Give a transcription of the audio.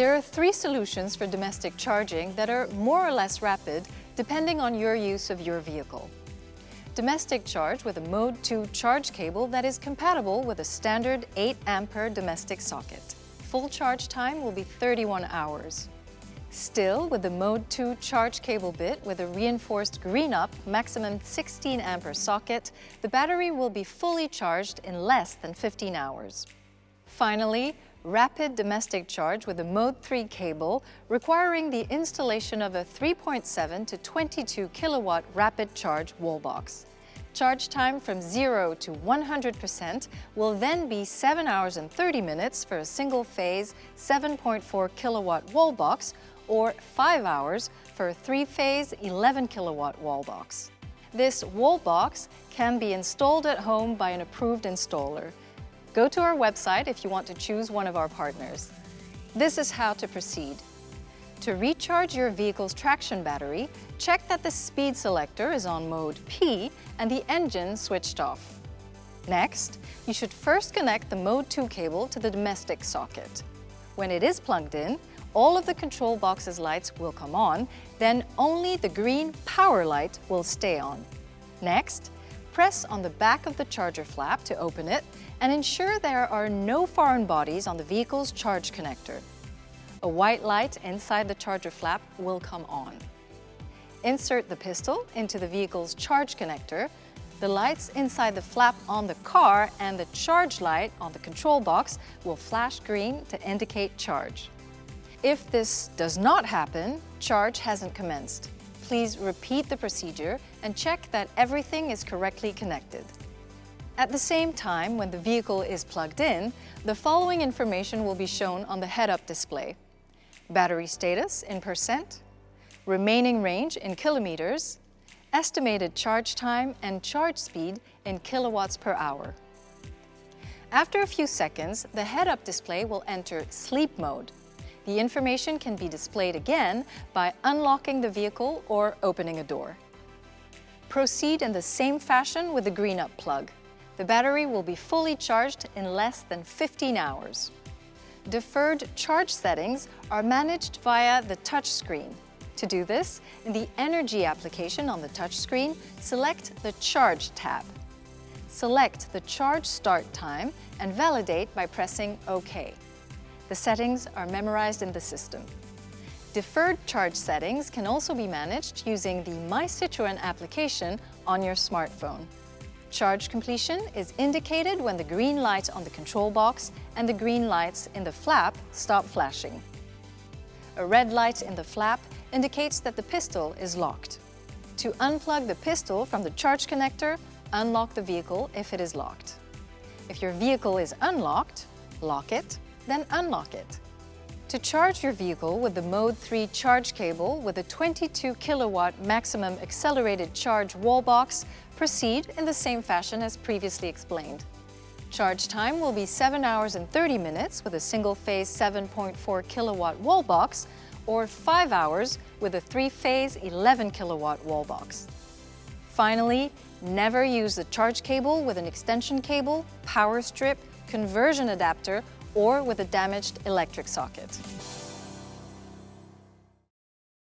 There are three solutions for domestic charging that are more or less rapid depending on your use of your vehicle. Domestic charge with a Mode 2 charge cable that is compatible with a standard 8 ampere domestic socket. Full charge time will be 31 hours. Still, with the Mode 2 charge cable bit with a reinforced Green'Up maximum 16 ampere socket, the battery will be fully charged in less than 15 hours. Finally, rapid domestic charge with a Mode 3 cable requiring the installation of a 3.7 to 22 kilowatt rapid charge wall box. Charge time from 0 to 100% will then be 7 hours and 30 minutes for a single phase 7.4 kilowatt wall box or 5 hours for a three-phase 11 kilowatt wall box. This wall box can be installed at home by an approved installer. Go to our website if you want to choose one of our partners. This is how to proceed. To recharge your vehicle's traction battery, check that the speed selector is on mode P and the engine switched off. Next, you should first connect the Mode 2 cable to the domestic socket. When it is plugged in, all of the control box's lights will come on, then only the green power light will stay on. Next, press on the back of the charger flap to open it and ensure there are no foreign bodies on the vehicle's charge connector. A white light inside the charger flap will come on. Insert the pistol into the vehicle's charge connector. The lights inside the flap on the car and the charge light on the control box will flash green to indicate charge. If this does not happen, charge hasn't commenced. Please repeat the procedure and check that everything is correctly connected. At the same time, when the vehicle is plugged in, the following information will be shown on the head-up display. Battery status in percent, remaining range in kilometers, estimated charge time and charge speed in kilowatts per hour. After a few seconds, the head-up display will enter sleep mode, the information can be displayed again by unlocking the vehicle or opening a door. Proceed in the same fashion with the Green'Up plug. The battery will be fully charged in less than 15 hours. Deferred charge settings are managed via the touchscreen. To do this, in the Energy application on the touchscreen, select the Charge tab. Select the charge start time and validate by pressing OK. The settings are memorized in the system. Deferred charge settings can also be managed using the My Citroën application on your smartphone. Charge completion is indicated when the green light on the control box and the green lights in the flap stop flashing. A red light in the flap indicates that the pistol is locked. To unplug the pistol from the charge connector, unlock the vehicle if it is locked. If your vehicle is unlocked, lock it then unlock it. To charge your vehicle with the Mode 3 charge cable with a 22 kilowatt maximum accelerated charge wall box, proceed in the same fashion as previously explained. Charge time will be 7 hours and 30 minutes with a single-phase 7.4 kilowatt wall box or 5 hours with a three-phase 11 kilowatt wall box. Finally, never use the charge cable with an extension cable, power strip, conversion adapter or with a damaged electric socket.